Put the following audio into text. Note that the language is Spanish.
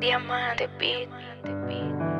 Diamante Beat.